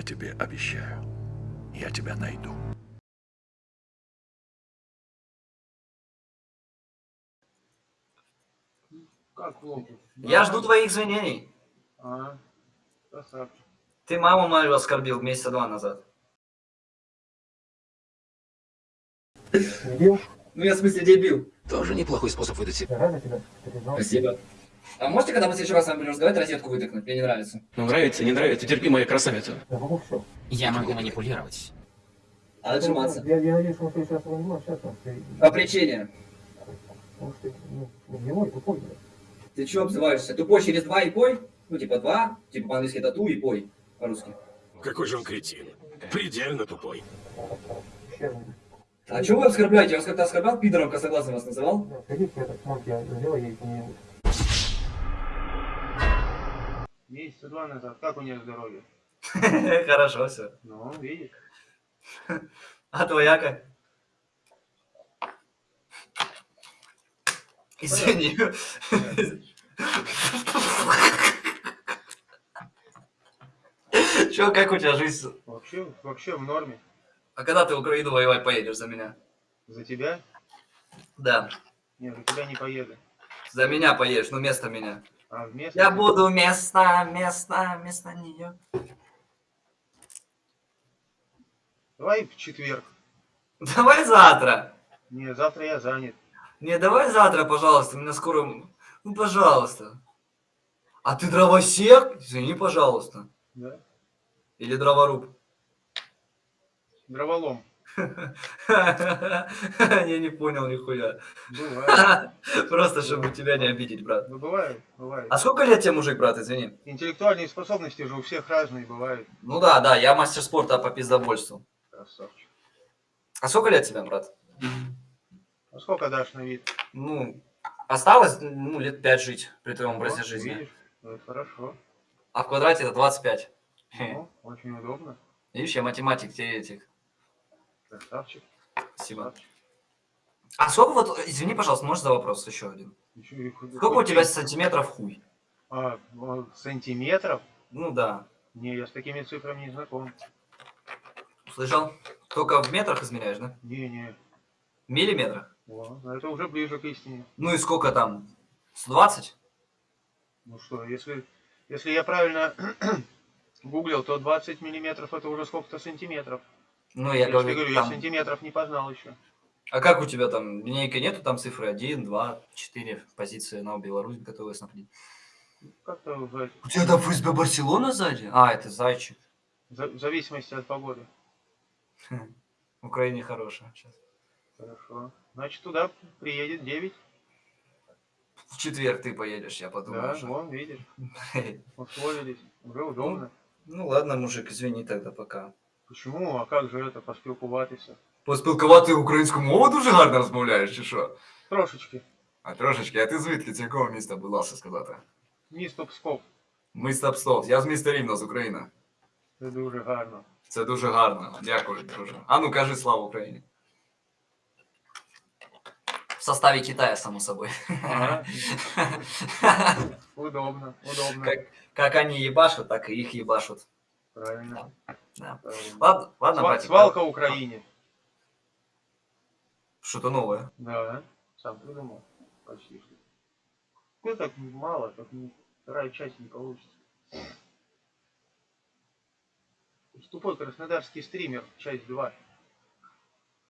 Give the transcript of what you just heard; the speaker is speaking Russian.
Я тебе обещаю, я тебя найду. Как? Я жду твоих извинений. А, красавчик. Ты маму мою оскорбил месяца два назад. Дебил? Ну я в смысле дебил. Тоже неплохой способ выдать себя. Я рада тебя перезнал. Спасибо. А можете, когда мы в следующий раз с вами будем разговаривать, розетку вытыкнуть? Мне не нравится. Ну, нравится, не нравится, терпи, моя красавица. Я могу. Я манипулировать. А отжиматься. Я, я надеюсь, что не можем общаться. Ты, По причине. потому что ты ну, ну, герой, тупой. блядь. Ты чего обзываешься? Тупой через два и пой? Ну типа два, типа по-английски это ту и пой. По-русски. Какой же он кретин. Предельно тупой. А чего вы оскорбляете? Я вас как-то оскорблял? Пидором косоглазым вас называл? Да, Сходи к этой монке, я сделай ей что-нибудь. Месяца два назад. Как у нее здоровье? Хорошо все. Ну, видишь. А твоя как? Извини. Чё, как у тебя жизнь? Вообще, вообще в норме. А когда ты в Украину воевать поедешь за меня? За тебя? Да, Нет, за тебя не поеду. за меня поедешь, ну вместо меня. А вместо... Я буду вместо, вместо, вместо нее. Давай в четверг. Давай завтра. Не, завтра я занят. Не, давай завтра, пожалуйста, меня скоро... Ну, пожалуйста. А ты дровосек? Извини, пожалуйста. Да? Или дроворуб? Дроволом. Я не понял нихуя. Бывает. Просто, чтобы тебя не обидеть, брат. Ну, бывает, бывает. А сколько лет тебе мужик, брат, извини? Интеллектуальные способности же у всех разные бывают. Ну да, да, я мастер спорта по пиздобольству. Красавчик. А сколько лет тебе, брат? А сколько дашь на вид? Ну, осталось, ну, лет пять жить при твоем образе жизни. Видишь? Ну, хорошо. А в квадрате это 25. Ну, очень удобно. Видишь, я математик теоретик. Красавчик. Спасибо. А сколько вот, извини, пожалуйста, можешь за вопрос еще один? Еще Сколько у тебя сантиметров хуй? А, ну, сантиметров? Ну да. Не, я с такими цифрами не знаком. Слышал? Только в метрах измеряешь, да? Не, не. В миллиметрах? О, это уже ближе к истине. Ну и сколько там? 120? Ну что, если, если я правильно гуглил, то 20 миллиметров это уже сколько-то сантиметров. Ну, я Я, говорю, говорю, там... я сантиметров не познал еще. А как у тебя там? Линейка нету там цифры 1, 2, 4 позиции на Беларусь готовы снабдить? Как-то в, У тебя там ФСБ Барселона сзади? А, это зайчик. за- в зависимости от погоды. В Украине хорошая сейчас. Хорошо. Значит, туда приедет 9. В четверг ты поедешь, я подумал. Да, что- вон, видишь, условились. Уже удобно. Ну ладно, мужик, извини тогда пока. Почему? А как же это поспілкуватися? Поспілкувати українську мову дуже гарно розмовляєш, чи що? Трошечки. А трошечки, а ти звідки з якого міста, будь ласка, сказати? Місто Псков. Місто Пстов, я з міста Рівно, з України. Це дуже гарно. Це дуже гарно. Дякую, друже. А ну кажи слава Україні. В составі Китая, само собой. Ага. Удобно, удобно. Как, как они ебашут, так и их ебашут. Правильно. Да. правильно. Ладно, ладно, Сва- братик. Свалка Украине. Что-то новое. Да, сам придумал. Почти что. Ну так мало, так не, вторая часть не получится. Тупой краснодарский стример, часть 2.